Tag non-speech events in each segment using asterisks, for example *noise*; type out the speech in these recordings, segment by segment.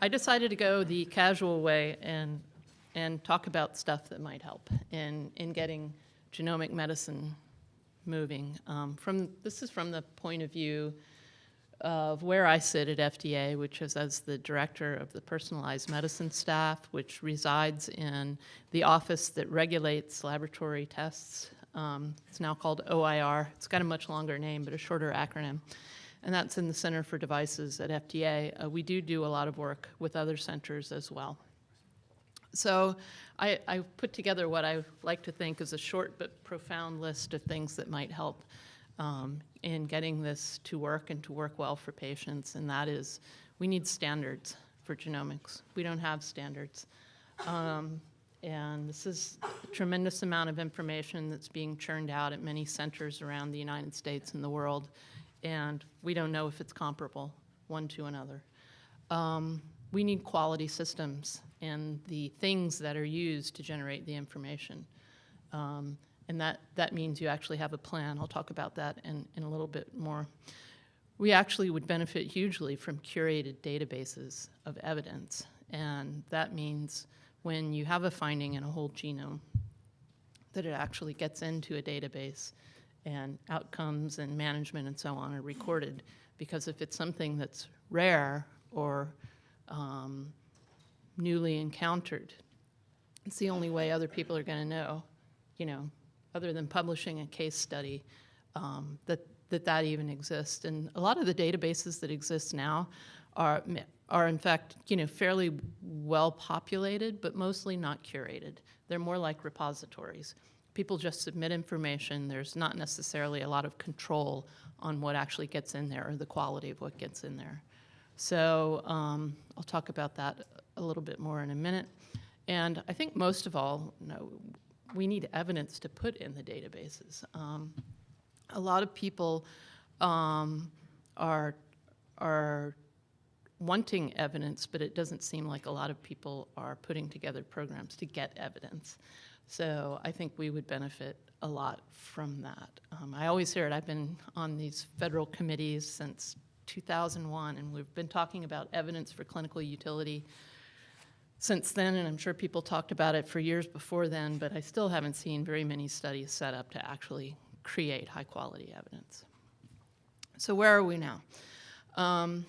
I decided to go the casual way and, and talk about stuff that might help in, in getting genomic medicine moving. Um, from, this is from the point of view of where I sit at FDA, which is as the director of the personalized medicine staff, which resides in the office that regulates laboratory tests. Um, it's now called OIR. It's got a much longer name, but a shorter acronym. And that's in the Center for Devices at FDA. Uh, we do do a lot of work with other centers as well. So I, I put together what I like to think is a short but profound list of things that might help um, in getting this to work and to work well for patients, and that is we need standards for genomics. We don't have standards. Um, and this is a tremendous amount of information that's being churned out at many centers around the United States and the world, and we don't know if it's comparable one to another. Um, we need quality systems and the things that are used to generate the information. Um, and that, that means you actually have a plan. I'll talk about that in, in a little bit more. We actually would benefit hugely from curated databases of evidence. And that means when you have a finding in a whole genome, that it actually gets into a database and outcomes and management and so on are recorded. Because if it's something that's rare or um, newly encountered, it's the only way other people are going to know, you know, other than publishing a case study, um, that, that that even exists. And a lot of the databases that exist now are, are in fact, you know, fairly well populated, but mostly not curated. They're more like repositories. People just submit information. There's not necessarily a lot of control on what actually gets in there or the quality of what gets in there. So um, I'll talk about that a little bit more in a minute. And I think most of all, you know, we need evidence to put in the databases. Um, a lot of people um, are, are wanting evidence, but it doesn't seem like a lot of people are putting together programs to get evidence. So I think we would benefit a lot from that. Um, I always hear it. I've been on these federal committees since 2001, and we've been talking about evidence for clinical utility since then, and I'm sure people talked about it for years before then, but I still haven't seen very many studies set up to actually create high quality evidence. So where are we now? Um,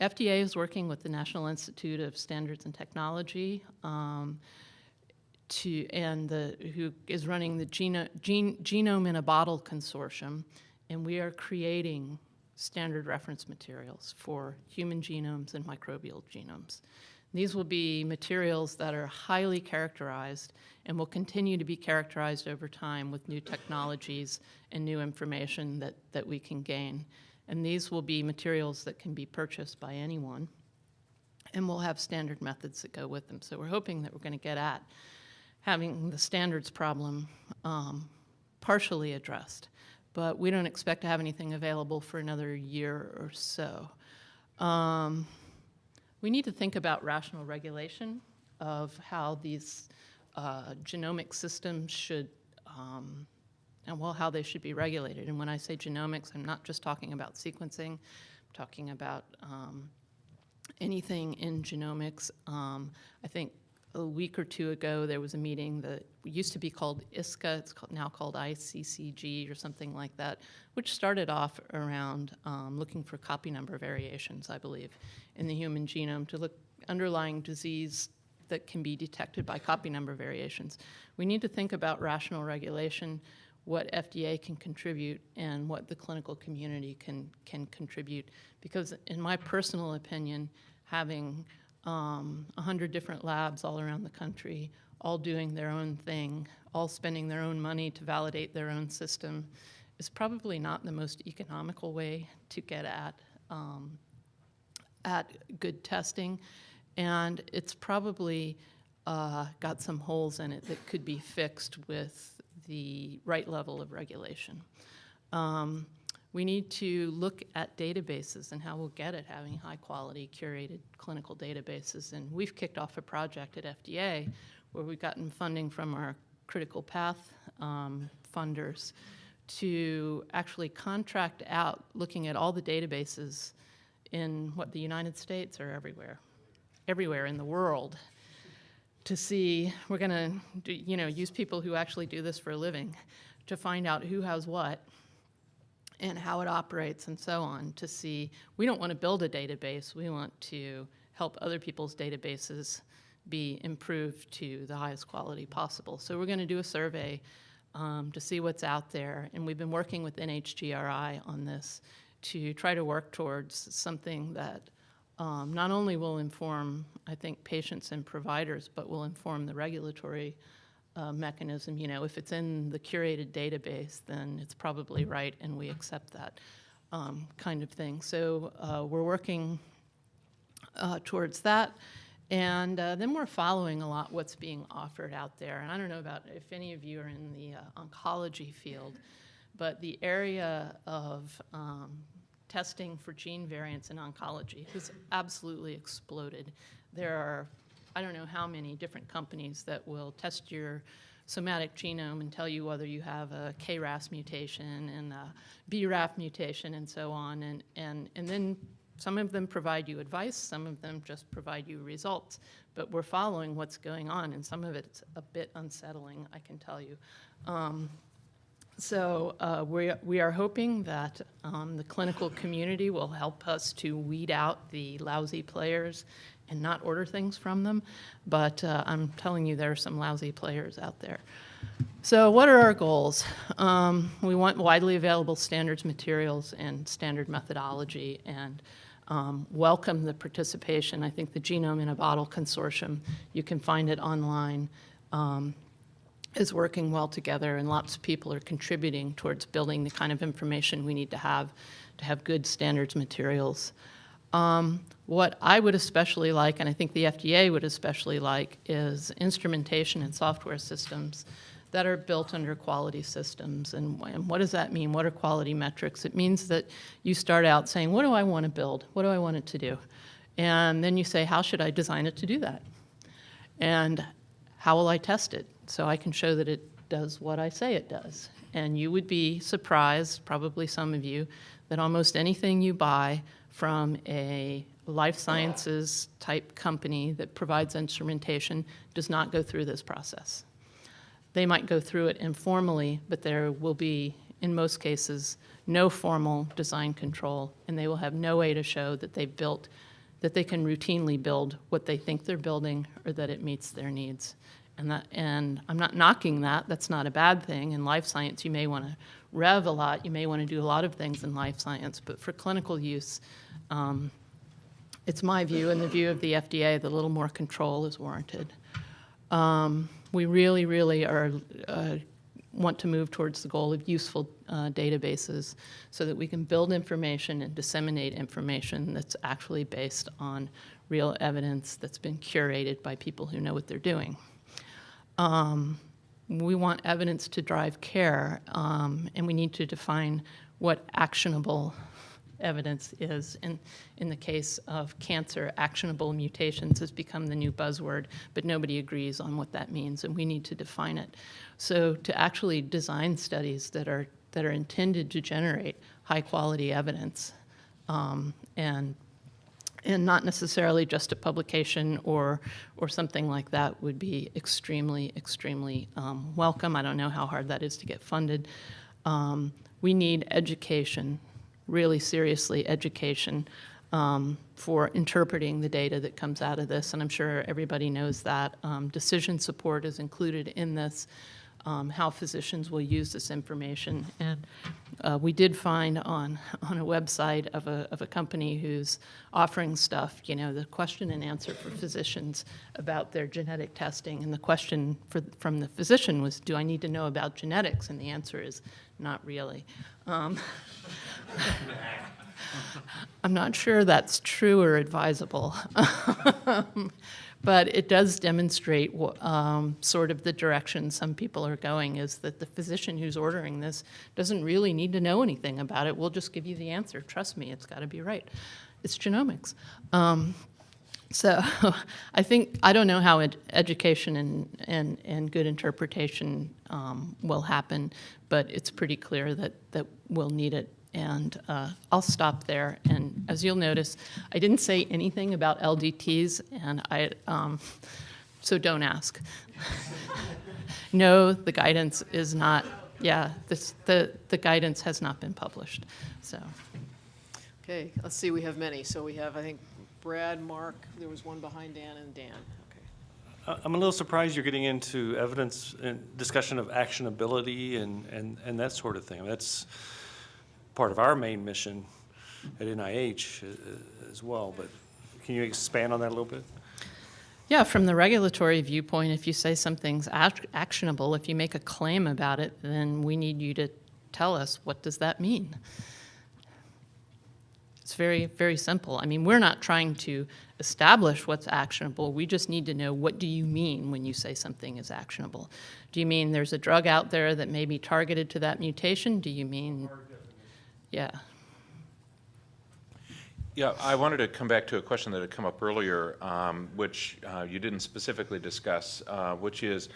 FDA is working with the National Institute of Standards and Technology um, to, and the, who is running the Geno, Gene, Genome in a Bottle Consortium, and we are creating standard reference materials for human genomes and microbial genomes. These will be materials that are highly characterized and will continue to be characterized over time with new technologies and new information that, that we can gain. And these will be materials that can be purchased by anyone. And we'll have standard methods that go with them. So we're hoping that we're going to get at having the standards problem um, partially addressed. But we don't expect to have anything available for another year or so. Um, we need to think about rational regulation of how these uh, genomic systems should, um, and well, how they should be regulated. And when I say genomics, I'm not just talking about sequencing, I'm talking about um, anything in genomics. Um, I think a week or two ago, there was a meeting that used to be called ISCA, it's called, now called ICCG or something like that, which started off around um, looking for copy number variations, I believe, in the human genome to look underlying disease that can be detected by copy number variations. We need to think about rational regulation, what FDA can contribute, and what the clinical community can, can contribute. Because in my personal opinion, having um, 100 different labs all around the country, all doing their own thing, all spending their own money to validate their own system, is probably not the most economical way to get at, um, at good testing. And it's probably uh, got some holes in it that could be fixed with the right level of regulation. Um, we need to look at databases and how we'll get at having high quality curated clinical databases. And we've kicked off a project at FDA where we've gotten funding from our critical path um, funders to actually contract out looking at all the databases in what the United States or everywhere everywhere in the world to see, we're going to, you know, use people who actually do this for a living to find out who has what and how it operates and so on to see, we don't want to build a database, we want to help other people's databases be improved to the highest quality possible. So we're going to do a survey um, to see what's out there, and we've been working with NHGRI on this to try to work towards something that um, not only will inform, I think, patients and providers, but will inform the regulatory uh, mechanism. You know, if it's in the curated database, then it's probably right, and we accept that um, kind of thing. So uh, we're working uh, towards that. And uh, then we're following a lot what's being offered out there. And I don't know about if any of you are in the uh, oncology field, but the area of um, testing for gene variants in oncology has absolutely exploded. There are, I don't know how many different companies that will test your somatic genome and tell you whether you have a KRAS mutation and a BRAF mutation and so on. And, and, and then some of them provide you advice, some of them just provide you results, but we're following what's going on, and some of it's a bit unsettling, I can tell you. Um, so uh, we, we are hoping that um, the clinical community will help us to weed out the lousy players and not order things from them, but uh, I'm telling you there are some lousy players out there. So what are our goals? Um, we want widely available standards materials and standard methodology and um, welcome the participation. I think the Genome in a Bottle Consortium, you can find it online, um, is working well together and lots of people are contributing towards building the kind of information we need to have to have good standards materials. Um, what I would especially like, and I think the FDA would especially like, is instrumentation and software systems that are built under quality systems. And, and, what does that mean? What are quality metrics? It means that you start out saying, what do I want to build? What do I want it to do? And then you say, how should I design it to do that? And how will I test it so I can show that it does what I say it does? And you would be surprised, probably some of you, that almost anything you buy from a life sciences type company that provides instrumentation does not go through this process. They might go through it informally, but there will be, in most cases, no formal design control, and they will have no way to show that they've built, that they can routinely build what they think they're building or that it meets their needs. And, that, and I'm not knocking that, that's not a bad thing. In life science, you may want to rev a lot, you may want to do a lot of things in life science, but for clinical use, um, it's my view and the view of the FDA that a little more control is warranted. Um, we really, really are uh, want to move towards the goal of useful uh, databases so that we can build information and disseminate information that's actually based on real evidence that's been curated by people who know what they're doing. Um, we want evidence to drive care, um, and we need to define what actionable evidence is. In, in the case of cancer, actionable mutations has become the new buzzword, but nobody agrees on what that means, and we need to define it. So to actually design studies that are, that are intended to generate high-quality evidence um, and and not necessarily just a publication or, or something like that would be extremely, extremely um, welcome. I don't know how hard that is to get funded. Um, we need education really seriously education um, for interpreting the data that comes out of this, and I'm sure everybody knows that. Um, decision support is included in this, um, how physicians will use this information. And uh, we did find on, on a website of a, of a company who's offering stuff, you know, the question and answer for physicians about their genetic testing. And the question for, from the physician was, do I need to know about genetics? And the answer is, not really. Um, I'm not sure that's true or advisable. but it does demonstrate um, sort of the direction some people are going is that the physician who's ordering this doesn't really need to know anything about it. We'll just give you the answer. Trust me, it's got to be right. It's genomics. Um, so *laughs* I think, I don't know how ed education and, and, and good interpretation um, will happen, but it's pretty clear that, that we'll need it And uh, I'll stop there. And as you'll notice, I didn't say anything about LDTs, and I, um, so don't ask. *laughs* No, the guidance is not, yeah, this, the, the guidance has not been published, so. Okay, let's see, we have many. So we have, I think, Brad, Mark, there was one behind Dan, and Dan. Okay. Uh, I'm a little surprised you're getting into evidence and discussion of actionability and, and, and that sort of thing. That's part of our main mission at NIH uh, as well, but can you expand on that a little bit? Yeah, from the regulatory viewpoint, if you say something's act- actionable, if you make a claim about it, then we need you to tell us, what does that mean? It's very, very simple. I mean, we're not trying to establish what's actionable. We just need to know, what do you mean when you say something is actionable? Do you mean there's a drug out there that may be targeted to that mutation? Do you mean, yeah, Yeah, I wanted to come back to a question that had come up earlier, um, which uh, you didn't specifically discuss, uh, which is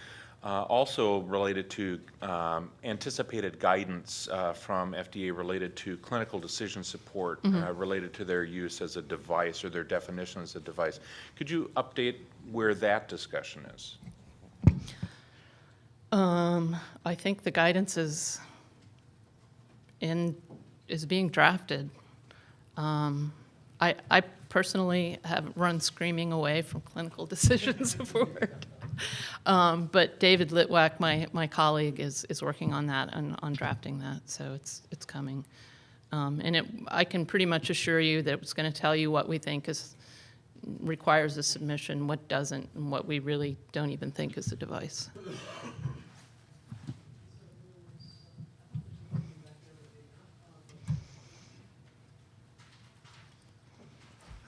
uh, also related to um, anticipated guidance uh, from FDA related to clinical decision support uh, related to their use as a device or their definition as a device. Could you update where that discussion is? Um, I think the guidance is in, is being drafted. Um, I, I personally have run screaming away from clinical *laughs* decision support. *laughs* Um, but David Litwack, my, my colleague, is, is working on that and on drafting that, so it's, it's coming. Um, and it, I can pretty much assure you that it's going to tell you what we think is, requires a submission, what doesn't, and what we really don't even think is a device.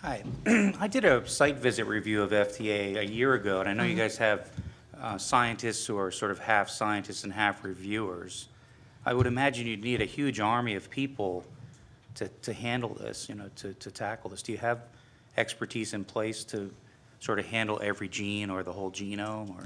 Hi. *clears throat* I did a site visit review of FDA a year ago, and I know you guys have uh, scientists who are sort of half scientists and half reviewers. I would imagine you'd need a huge army of people to, to handle this, you know, to, to tackle this. Do you have expertise in place to sort of handle every gene or the whole genome, or?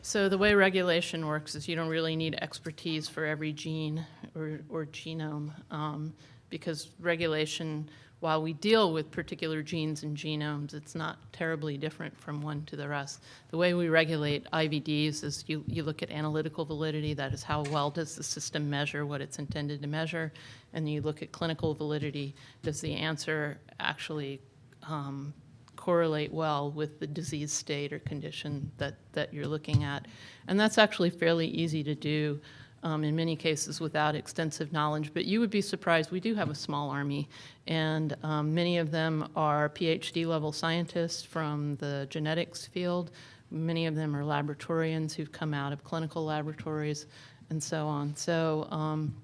So the way regulation works is you don't really need expertise for every gene or, or genome, um, because regulation, while we deal with particular genes and genomes, it's not terribly different from one to the rest. The way we regulate IVDs is you, you look at analytical validity, that is how well does the system measure what it's intended to measure, and you look at clinical validity, does the answer actually um, correlate well with the disease state or condition that, that you're looking at. And that's actually fairly easy to do um, in many cases without extensive knowledge. But you would be surprised, we do have a small army, and um, many of them are PhD level scientists from the genetics field. Many of them are laboratorians who've come out of clinical laboratories and so on. So, um,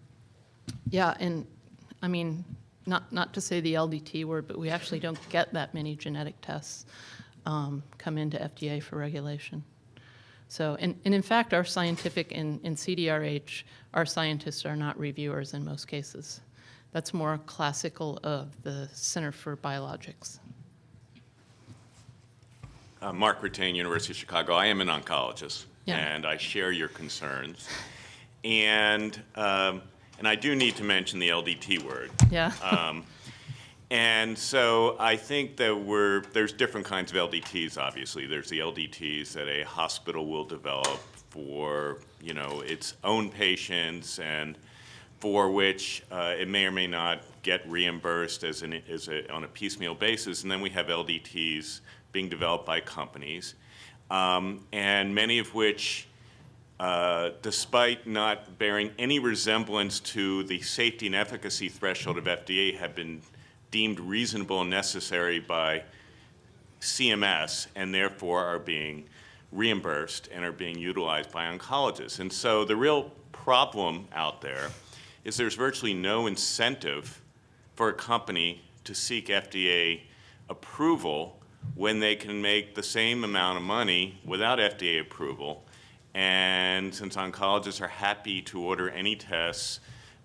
yeah, and I mean, not, not to say the LDT word, but we actually don't get that many genetic tests um, come into FDA for regulation. So, and, and in fact, our scientific, in, in CDRH, our scientists are not reviewers in most cases. That's more classical of the Center for Biologics. Uh, Mark Ratain, University of Chicago. I am an oncologist, Yeah. and I share your concerns. And um, and I do need to mention the LDT word. Yeah. Um, and so I think that we're there's different kinds of LDTs. Obviously, there's the LDTs that a hospital will develop for you know its own patients and for which uh, it may or may not get reimbursed as, an, as a, on a piecemeal basis. And then we have LDTs being developed by companies, um, and many of which, uh, despite not bearing any resemblance to the safety and efficacy threshold of FDA, have been deemed reasonable and necessary by CMS and therefore are being reimbursed and are being utilized by oncologists. And so the real problem out there is there's virtually no incentive for a company to seek FDA approval when they can make the same amount of money without FDA approval. And since oncologists are happy to order any tests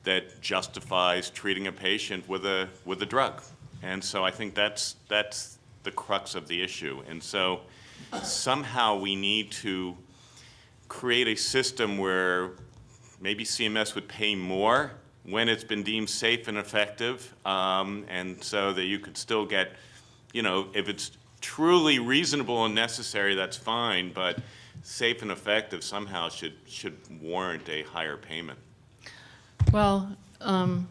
that justifies treating a patient with a, with a drug. And so I think that's, that's the crux of the issue. And so somehow we need to create a system where maybe CMS would pay more when it's been deemed safe and effective, um, and so that you could still get, you know, if it's truly reasonable and necessary, that's fine, but safe and effective somehow should, should warrant a higher payment. Well, um,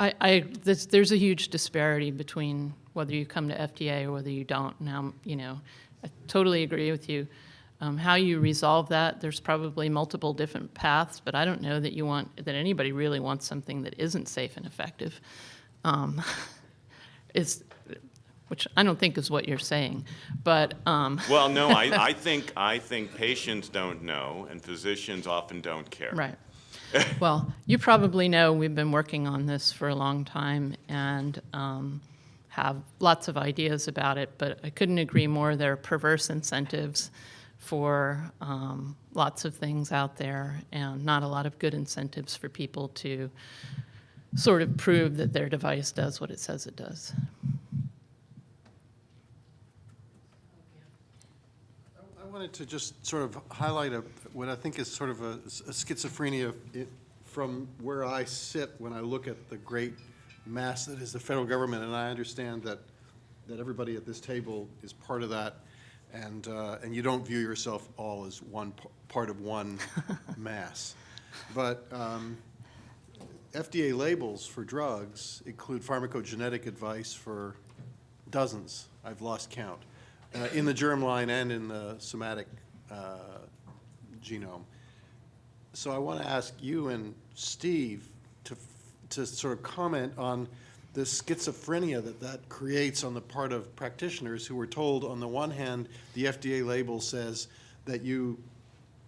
I, I, there's, there's a huge disparity between whether you come to FDA or whether you don't. Now, you know, I totally agree with you. Um, how you resolve that, there's probably multiple different paths, but I don't know that you want, that anybody really wants something that isn't safe and effective. Um, *laughs* it's, which I don't think is what you're saying, but, um, *laughs* Well, no, I, I think, I think patients don't know, and physicians often don't care. Right. *laughs* Well, you probably know we've been working on this for a long time and um, have lots of ideas about it, but I couldn't agree more. There are perverse incentives for um, lots of things out there and not a lot of good incentives for people to sort of prove that their device does what it says it does. Wanted to just sort of highlight a, what I think is sort of a a schizophrenia i- from where I sit when I look at the great mass that is the federal government, and I understand that, that everybody at this table is part of that, and, uh, and you don't view yourself all as one, part of one *laughs* mass. But um, FDA labels for drugs include pharmacogenetic advice for dozens, I've lost count, uh, in the germline and in the somatic uh, genome. So I want to ask you and Steve to, to sort of comment on the schizophrenia that that creates on the part of practitioners who were told, on the one hand, the FDA label says that you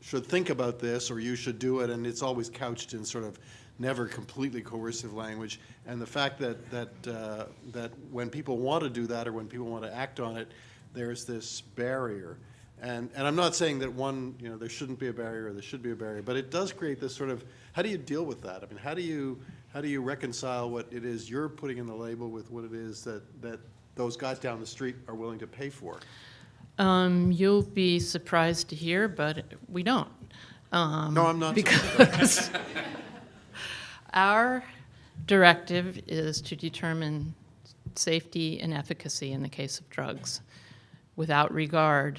should think about this or you should do it, and it's always couched in sort of never completely coercive language. And the fact that, that, uh, that when people want to do that or when people want to act on it, there's this barrier. And, and I'm not saying that one, you know, there shouldn't be a barrier or there should be a barrier, but it does create this sort of, how do you deal with that? I mean, how do you, how do you reconcile what it is you're putting in the label with what it is that, that those guys down the street are willing to pay for? Um, You'll be surprised to hear, but we don't. Um, No, I'm not. Because *laughs* our directive is to determine safety and efficacy in the case of drugs without regard,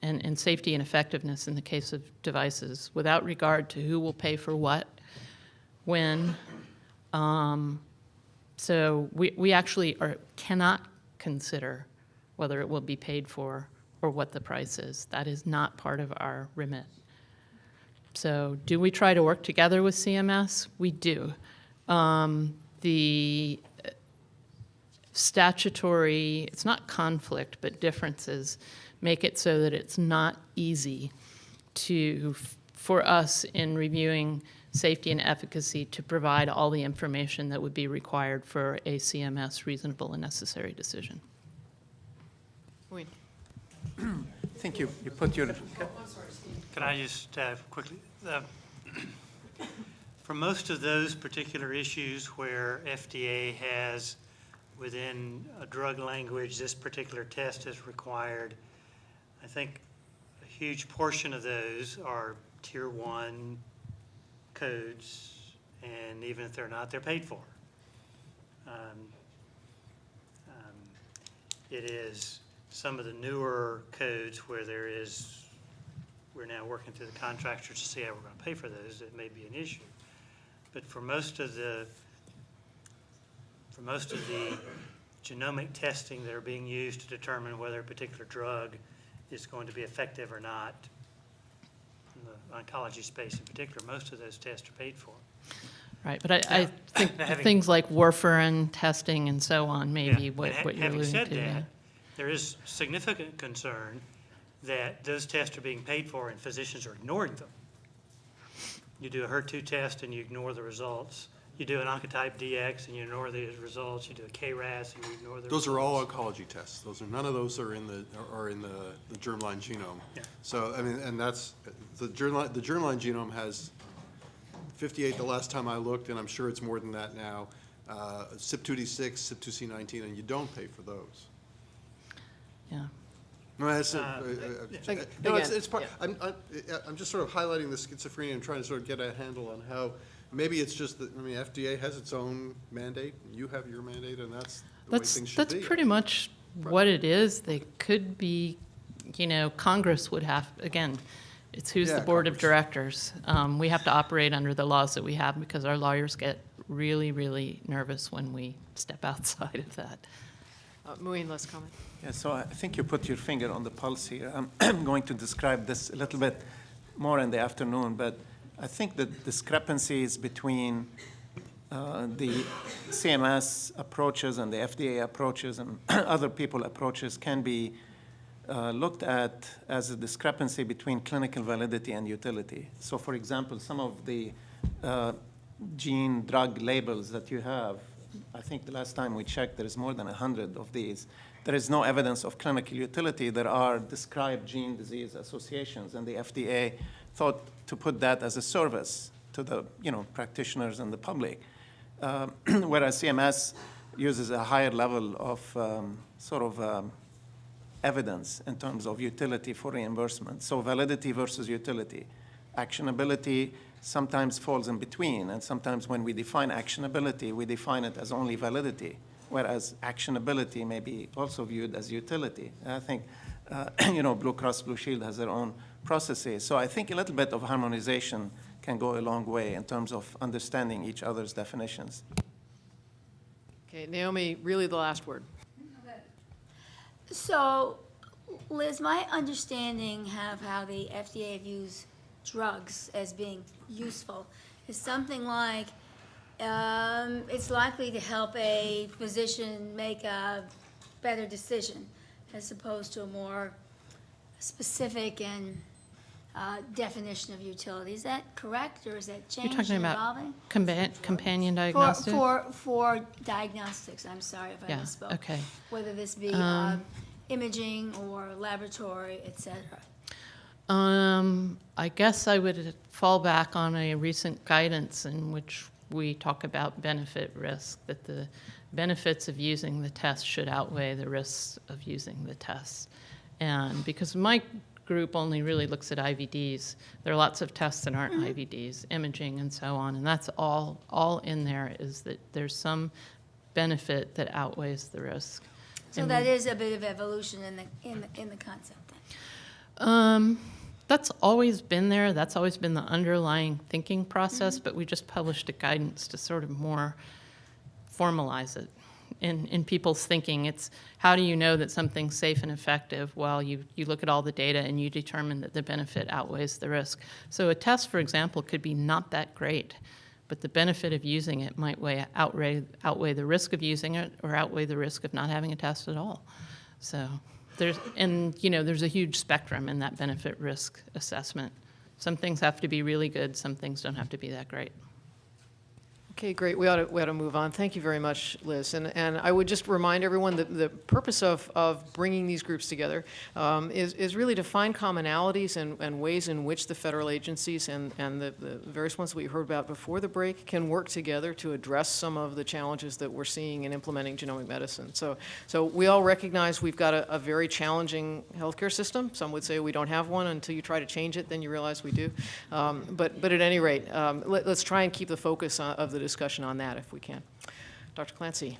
and, and safety and effectiveness in the case of devices, without regard to who will pay for what, when. Um, So we, we actually are, cannot consider whether it will be paid for or what the price is. That is not part of our remit. So do we try to work together with CMS? We do. Um, The statutory, it's not conflict, but differences make it so that it's not easy to, for us in reviewing safety and efficacy, to provide all the information that would be required for a CMS reasonable and necessary decision. Wait, *clears throat* Thank you. You put your. Can I just uh, quickly? uh, *clears throat* For most of those particular issues where FDA has, within a drug language, this particular test is required, I think a huge portion of those are tier one codes, and even if they're not, they're paid for. Um, um, It is some of the newer codes where there is, we're now working through the contractors to see how we're going to pay for those, it may be an issue. But for most of the, for most of the genomic testing that are being used to determine whether a particular drug is going to be effective or not, in the oncology space in particular, most of those tests are paid for. Right, but I, I *laughs* think having- things like warfarin testing and so on may Yeah, be what, ha- what you're alluding to. Having said yeah. that, there is significant concern that those tests are being paid for and physicians are ignoring them. You do a HER2 test and you ignore the results. You do an Oncotype DX and you ignore the results. You do a KRAS and you ignore the results. Those are all oncology tests. Those are, none of those are in the, are in the, the germline genome. Yeah. So, I mean, and that's, the germline, the germline genome has fifty-eight the last time I looked, and I'm sure it's more than that now. Uh, CYP2D6, CYP2C19, and you don't pay for those. Yeah. No, that's, a- Uh, uh, uh, no, it's, it's part, yeah. I'm, I'm, I'm just sort of highlighting the schizophrenia and trying to sort of get a handle on how maybe it's just that, I mean, FDA has its own mandate, you have your mandate, and that's the way That's, things should be. that's pretty much what it is. They could be, you know, Congress would have, again, it's who's the Yeah, board of Congress. directors. Um, We have to operate under the laws that we have because our lawyers get really, really nervous when we step *laughs* outside of that. Uh, Muin, let's comment. Yeah, so I think you put your finger on the pulse here. I'm *clears throat* going to describe this a little bit more in the afternoon, but I think the discrepancies between uh, the CMS approaches and the FDA approaches and *clears throat* other people approaches can be uh, looked at as a discrepancy between clinical validity and utility. So for example, some of the uh, gene drug labels that you have, I think the last time we checked, there is more than 100 of these. There is no evidence of clinical utility. There are described gene disease associations, and the FDA thought to put that as a service to the, you know, practitioners and the public. Um, *clears throat* Whereas CMS uses a higher level of um, sort of um, evidence in terms of utility for reimbursement. So validity versus utility. Actionability sometimes falls in between, and sometimes when we define actionability, we define it as only validity, whereas actionability may be also viewed as utility. And I think, uh, *clears throat* you know, Blue Cross Blue Shield has their own processes. So I think a little bit of harmonization can go a long way in terms of understanding each other's definitions. Okay, Naomi, really the last word. So, Liz, my understanding of how the FDA views drugs as being useful is something like, um, it's likely to help a physician make a better decision as opposed to a more specific and uh, definition of utility. Is that correct, or is that You're talking about evolving? compa- companion For, for, for diagnostics, I'm sorry if I Yeah, misspoke. okay. Whether this be Um, uh, imaging or laboratory, et cetera. Um, I guess I would fall back on a recent guidance in which we talk about benefit risk, that the benefits of using the test should outweigh the risks of using the test. And because my group only really looks at IVDs, there are lots of tests that aren't IVDs, imaging and so on, and that's all, all in there is that there's some benefit that outweighs the risk. So that is a bit of evolution in the, in the, in the concept then. Um, that's always been there. That's always been the underlying thinking process, but we just published a guidance to sort of more formalize it in, in people's thinking. It's how do you know that something's safe and effective? Well, you, you look at all the data and you determine that the benefit outweighs the risk. So a test, for example, could be not that great, but the benefit of using it might weigh, outweigh, outweigh the risk of using it or outweigh the risk of not having a test at all. So there's, and you know, there's a huge spectrum in that benefit risk assessment. Some things have to be really good, some things don't have to be that great. Okay, great. We ought to, we ought to move on. Thank you very much, Liz. And, and I would just remind everyone that the purpose of, of bringing these groups together um, is, is really to find commonalities and, and ways in which the federal agencies and, and the, the various ones we heard about before the break can work together to address some of the challenges that we're seeing in implementing genomic medicine. So, so we all recognize we've got a, a very challenging healthcare system. Some would say we don't have one until you try to change it, then you realize we do. Um, but, but at any rate, um, let, let's try and keep the focus on, of the discussion on that if we can. Dr. Clancy.